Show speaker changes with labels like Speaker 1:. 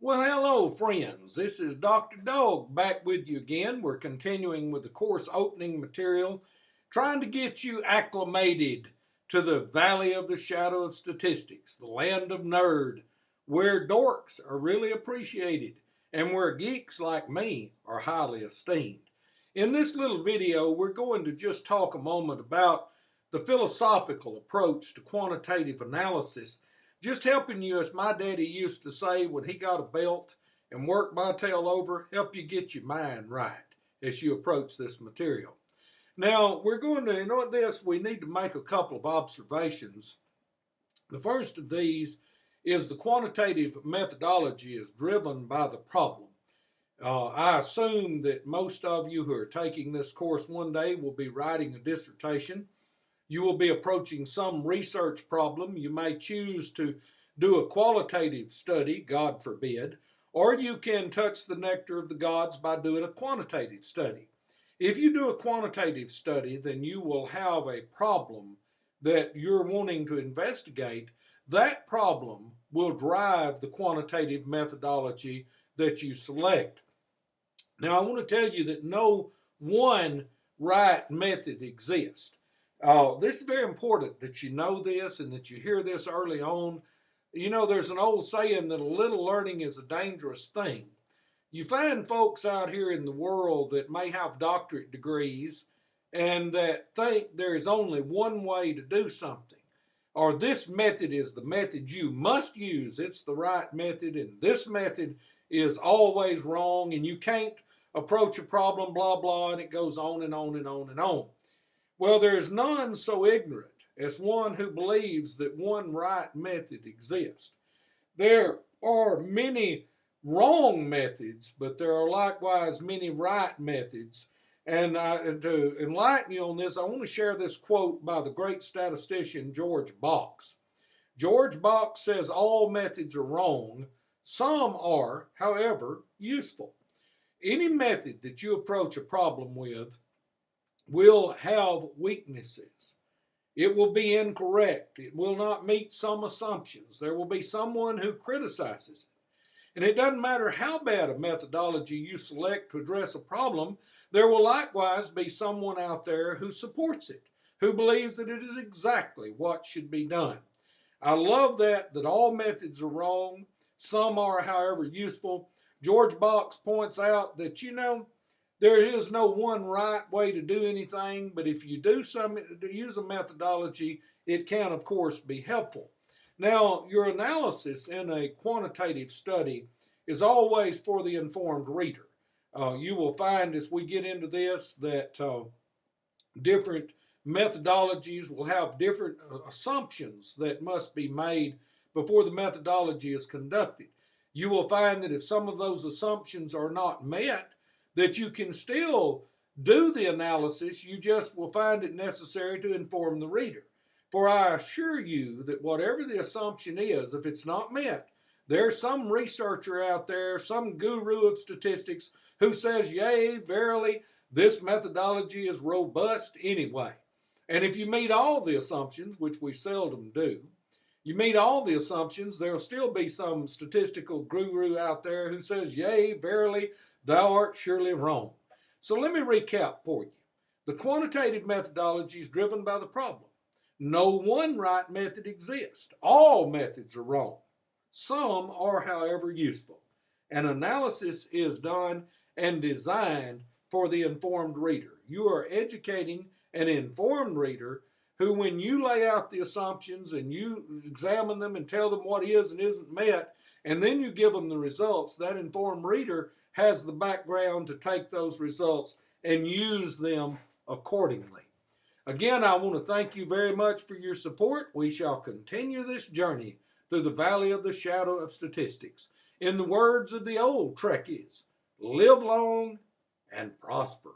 Speaker 1: Well, hello, friends. This is Dr. Dog back with you again. We're continuing with the course opening material, trying to get you acclimated to the valley of the shadow of statistics, the land of nerd, where dorks are really appreciated and where geeks like me are highly esteemed. In this little video, we're going to just talk a moment about the philosophical approach to quantitative analysis just helping you, as my daddy used to say when he got a belt and worked my tail over, help you get your mind right as you approach this material. Now, we're going to, in order this, we need to make a couple of observations. The first of these is the quantitative methodology is driven by the problem. Uh, I assume that most of you who are taking this course one day will be writing a dissertation you will be approaching some research problem. You may choose to do a qualitative study, God forbid, or you can touch the nectar of the gods by doing a quantitative study. If you do a quantitative study, then you will have a problem that you're wanting to investigate. That problem will drive the quantitative methodology that you select. Now, I want to tell you that no one right method exists. Oh, this is very important that you know this and that you hear this early on. You know, there's an old saying that a little learning is a dangerous thing. You find folks out here in the world that may have doctorate degrees and that think there is only one way to do something, or this method is the method you must use. It's the right method, and this method is always wrong, and you can't approach a problem, blah, blah, and it goes on and on and on and on. Well, there is none so ignorant as one who believes that one right method exists. There are many wrong methods, but there are likewise many right methods. And, uh, and to enlighten you on this, I want to share this quote by the great statistician George Box. George Box says all methods are wrong. Some are, however, useful. Any method that you approach a problem with will have weaknesses. It will be incorrect. It will not meet some assumptions. There will be someone who criticizes it. And it doesn't matter how bad a methodology you select to address a problem, there will likewise be someone out there who supports it, who believes that it is exactly what should be done. I love that, that all methods are wrong. Some are, however, useful. George Box points out that, you know, there is no one right way to do anything, but if you do some use a methodology, it can of course be helpful. Now, your analysis in a quantitative study is always for the informed reader. Uh, you will find as we get into this that uh, different methodologies will have different uh, assumptions that must be made before the methodology is conducted. You will find that if some of those assumptions are not met, that you can still do the analysis, you just will find it necessary to inform the reader. For I assure you that whatever the assumption is, if it's not met, there's some researcher out there, some guru of statistics, who says, Yea, verily, this methodology is robust anyway. And if you meet all the assumptions, which we seldom do, you meet all the assumptions, there'll still be some statistical guru out there who says, Yea, verily, Thou art surely wrong. So let me recap for you. The quantitative methodology is driven by the problem. No one right method exists. All methods are wrong. Some are, however, useful. An analysis is done and designed for the informed reader. You are educating an informed reader who, when you lay out the assumptions and you examine them and tell them what is and isn't met, and then you give them the results, that informed reader has the background to take those results and use them accordingly. Again, I want to thank you very much for your support. We shall continue this journey through the valley of the shadow of statistics. In the words of the old Trekkies, live long and prosper.